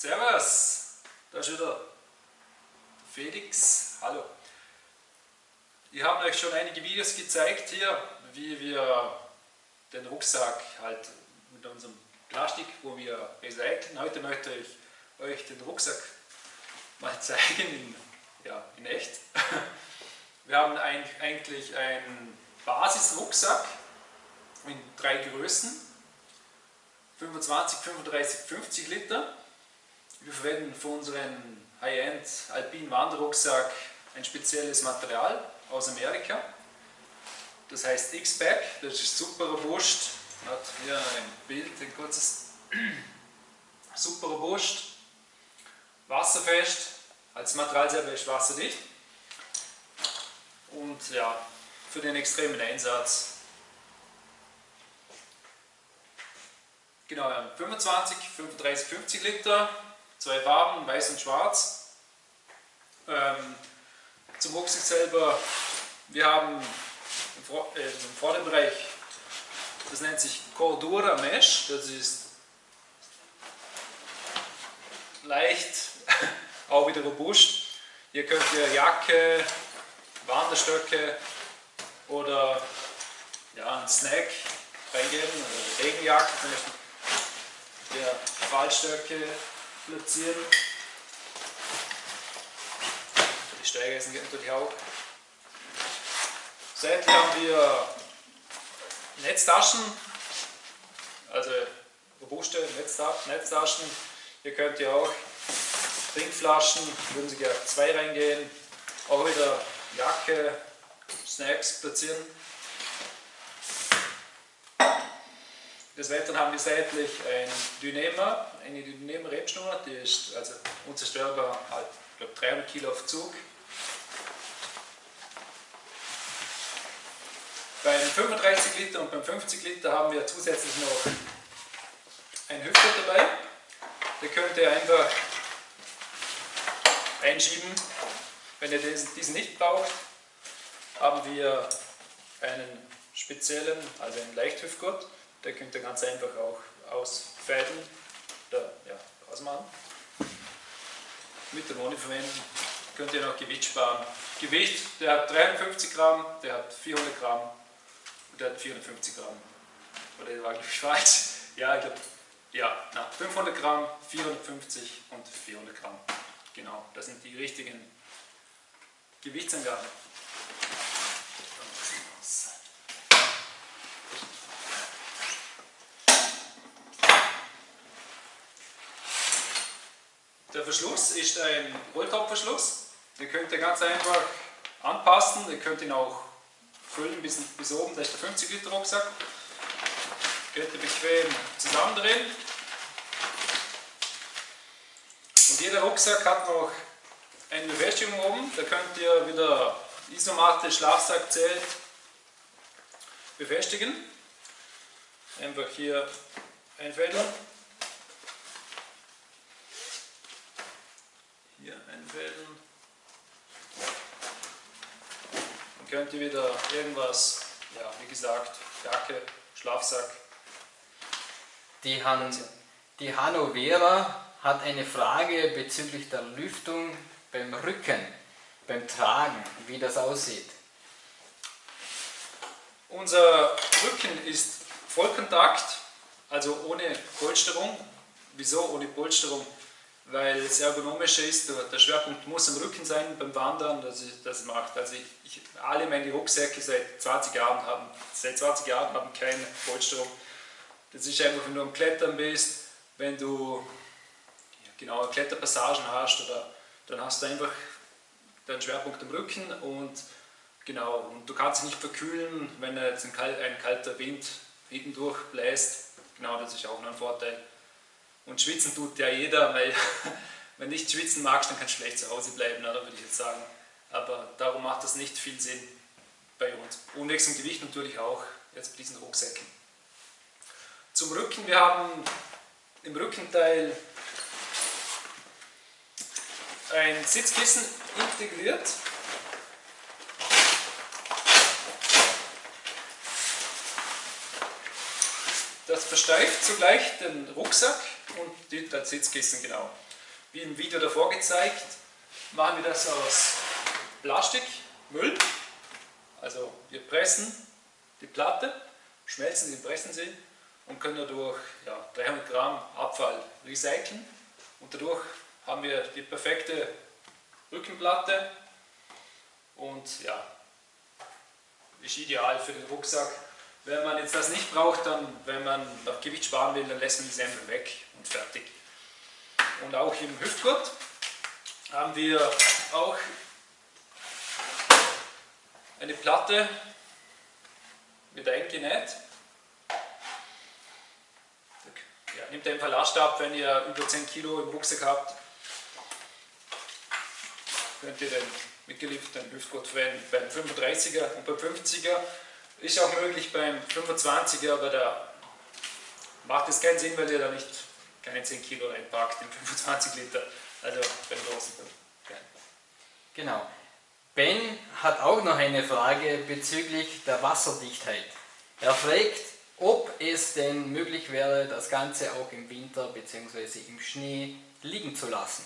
Servus, da ist wieder Felix. Hallo. Ich habe euch schon einige Videos gezeigt hier, wie wir den Rucksack halt mit unserem Plastik, wo wir recyceln. Heute möchte ich euch den Rucksack mal zeigen in, ja, in echt. Wir haben ein, eigentlich einen Basisrucksack in drei Größen. 25, 35, 50 Liter. Wir verwenden für unseren High-End Alpin Wanderrucksack ein spezielles Material aus Amerika. Das heißt X-Pack, das ist super robust. Hat hier ein Bild, ein kurzes. super robust, wasserfest, als Material selber ist wasserdicht. Und ja, für den extremen Einsatz Genau, 25, 35, 50 Liter, zwei Farben, weiß und schwarz. Ähm, zum Rucksack selber, wir haben im, Vor äh, im Vorderbereich, das nennt sich Cordura Mesh, das ist leicht, auch wieder robust. Hier könnt ihr Jacke, Wanderstöcke oder ja, einen Snack reingeben, oder Regenjacke zum Fallstöcke platzieren. Die Steigeisen geht natürlich auch. Seitlich haben wir Netztaschen, also robuste Netztaschen. Hier könnt ihr auch Trinkflaschen, würden Sie gerne zwei reingehen, auch wieder Jacke, Snacks platzieren. Des Weiteren haben wir seitlich ein Dynema, eine Dynema-Rebschnur, die ist also unzerstörbar, halt, ich glaube 300 Kilo auf Zug. Beim 35 Liter und beim 50 Liter haben wir zusätzlich noch ein Hüfter dabei. Der könnt ihr einfach einschieben. Wenn ihr diesen nicht braucht, haben wir einen speziellen, also einen Leichthüftgurt. Der könnt ihr ganz einfach auch ausfädeln oder ja, ausmachen. Mit der Wohne verwenden könnt ihr noch Gewicht sparen. Gewicht, der hat 53 Gramm, der hat 400 Gramm und der hat 450 Gramm. Oder der war glaube ich falsch. Ja, ich glaube, ja, na, 500 Gramm, 450 und 400 Gramm. Genau, das sind die richtigen Gewichtsangaben. Der Verschluss ist ein Rolltopfverschluss. Den könnt ihr ganz einfach anpassen. Ihr könnt ihn auch füllen bis, bis oben. Das ist der 50 Liter Rucksack. Könnt ihr bequem zusammendrehen. Und jeder Rucksack hat noch eine Befestigung oben. Da könnt ihr wieder Isomatte, Schlafsack, Zelt befestigen. Einfach hier einfädeln. hier einfädeln. Dann könnt ihr wieder irgendwas, ja, wie gesagt, Jacke, Schlafsack. Die, Han, die Hanno Vera hat eine Frage bezüglich der Lüftung beim Rücken, beim Tragen, wie das aussieht. Unser Rücken ist Vollkontakt, also ohne Polsterung. Wieso ohne Polsterung? Weil es ergonomischer ist. Der Schwerpunkt muss am Rücken sein beim Wandern, dass ich das macht. Also ich, ich, alle meine Rucksäcke seit 20 Jahren haben, seit 20 Jahren haben keine Polsterung. Das ist einfach, wenn du am Klettern bist, wenn du genau Kletterpassagen hast, oder, dann hast du einfach deinen Schwerpunkt am Rücken und genau, und du kannst dich nicht verkühlen, wenn jetzt ein, ein kalter Wind hinten durchbläst. Genau, das ist auch noch ein Vorteil. Und schwitzen tut ja jeder, weil wenn du nicht schwitzen magst, dann kannst du schlecht zu Hause bleiben, oder, würde ich jetzt sagen. Aber darum macht das nicht viel Sinn bei uns. Unwechselnd Gewicht natürlich auch, jetzt bei diesen Rucksäcken. Zum Rücken, wir haben im Rückenteil ein Sitzkissen integriert. Das versteift zugleich den Rucksack und das Sitzkissen genau. wie im Video davor gezeigt, machen wir das aus Plastikmüll. Also wir pressen die Platte, schmelzen sie, pressen sie und können dadurch ja, 300 Gramm Abfall recyceln. Und dadurch haben wir die perfekte Rückenplatte und ja, ist ideal für den Rucksack. Wenn man jetzt das nicht braucht, dann, wenn man noch Gewicht sparen will, dann lässt man die Semmel weg und fertig. Und auch im Hüftgurt haben wir auch eine Platte mit eingenäht. Ja, nehmt einfach Last ab, wenn ihr über 10 Kilo im Rucksack habt, könnt ihr den mitgelieferten Hüftgurt verwenden. Beim 35er und beim 50er ist auch möglich beim 25er, aber da macht es keinen Sinn, weil ihr da nicht keine 10 Kilo reinpackt in 25 Liter. Also beim großen. Genau. Ben hat auch noch eine Frage bezüglich der Wasserdichtheit. Er fragt, ob es denn möglich wäre, das Ganze auch im Winter bzw. im Schnee liegen zu lassen.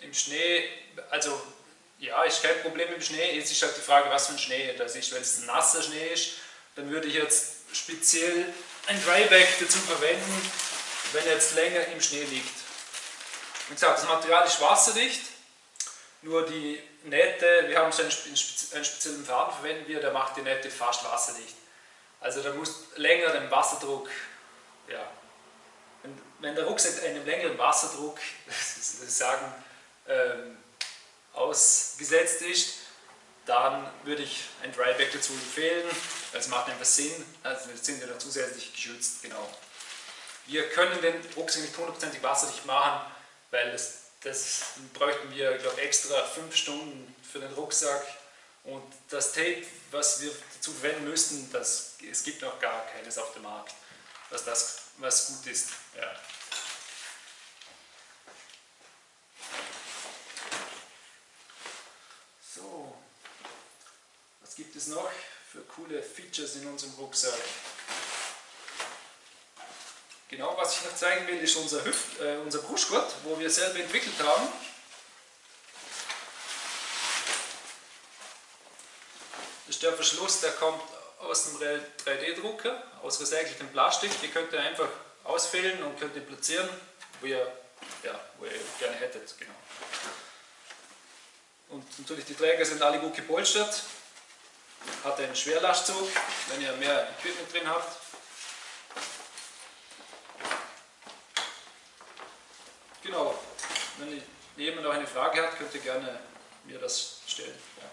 Im Schnee, also ja, ist kein Problem im Schnee. Jetzt ist halt die Frage, was für ein Schnee das ist. Wenn es nasser Schnee ist, dann würde ich jetzt speziell ein Dryback dazu verwenden, wenn er jetzt länger im Schnee liegt. Wie gesagt, das Material ist wasserdicht, nur die Nähte, wir haben so einen, speziellen Faden verwenden wir, der macht die Nähte fast wasserdicht. Also da muss länger den Wasserdruck, ja, wenn, wenn der Rucksack einem längeren Wasserdruck, sagen, ähm, ausgesetzt ist, dann würde ich ein Dryback dazu empfehlen. Das macht einfach Sinn, also sind wir dann zusätzlich geschützt, genau. Wir können den Rucksack nicht hundertprozentig wasserdicht machen, weil das das bräuchten wir, glaube extra fünf Stunden für den Rucksack. Und das Tape, was wir dazu verwenden müssten, das, es gibt noch gar keines auf dem Markt, was, das, was gut ist. Ja. So, was gibt es noch für coole Features in unserem Rucksack? Genau, was ich noch zeigen will, ist unser, Hüft, äh, unser Brustgurt, wo wir selber entwickelt haben. Das ist der Verschluss, der kommt aus dem 3D-Drucker, aus recyceltem Plastik. Die könnt ihr einfach ausfüllen und könnt ihr platzieren, wo ihr, ja, wo ihr gerne hättet. Genau. Und natürlich die Träger sind alle gut gepolstert. Hat einen Schwerlastzug, wenn ihr mehr Equipment drin habt. Genau. Wenn jemand noch eine Frage hat, könnt ihr gerne mir das stellen. Ja.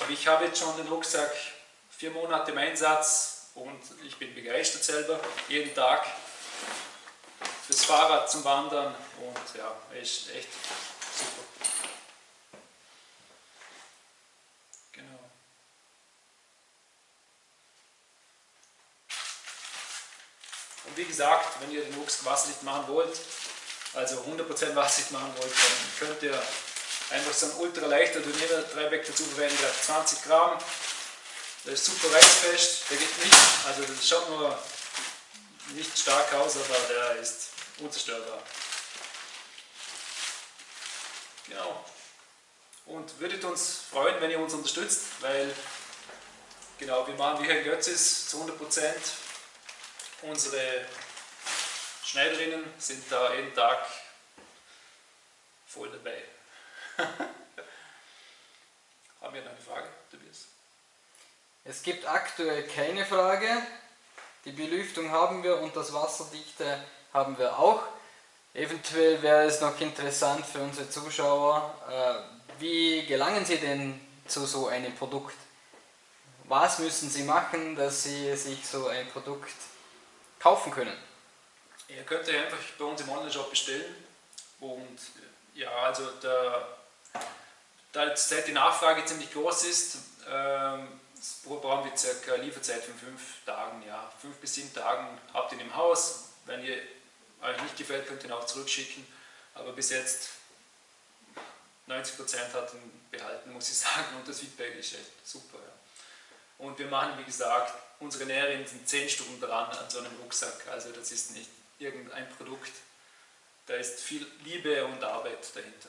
Aber ich habe jetzt schon den Rucksack vier Monate im Einsatz und ich bin begeistert selber. Jeden Tag fürs Fahrrad zum Wandern und ja, ist echt super. Genau. Und wie gesagt, wenn ihr den Rucksack wasserdicht machen wollt, also 100% wasserdicht machen wollt, dann könnt ihr einfach so ein ultra leichter Turnier Dreibeck dazu verwenden, der hat 20 Gramm. Der ist super reißfest, der geht nicht, also das schaut nur nicht stark aus, aber der ist unzerstörbar. Genau. Und würdet uns freuen, wenn ihr uns unterstützt, weil genau, wir machen wie Herr Götzis zu 100% Unsere Schneiderinnen sind da jeden Tag voll dabei. Haben wir noch eine Frage, Tobias? Es gibt aktuell keine Frage. Die Belüftung haben wir und das Wasserdichte haben wir auch. Eventuell wäre es noch interessant für unsere Zuschauer, äh, wie gelangen Sie denn zu so einem Produkt? Was müssen Sie machen, dass Sie sich so ein Produkt kaufen können? Ihr könnt ja einfach bei uns im Online-Shop bestellen und ja, also da, da jetzt die Nachfrage ziemlich groß ist, ähm, brauchen wir circa Lieferzeit von fünf Tagen, ja, fünf bis sieben Tagen habt ihr im Haus. Wenn ihr euch nicht gefällt, könnt ihr ihn auch zurückschicken. Aber bis jetzt 90% hat ihn behalten, muss ich sagen, und das Feedback ist echt super. Ja. Und wir machen, wie gesagt, unsere Näherinnen sind 10 Stunden dran an so einem Rucksack. Also das ist nicht irgendein Produkt, da ist viel Liebe und Arbeit dahinter.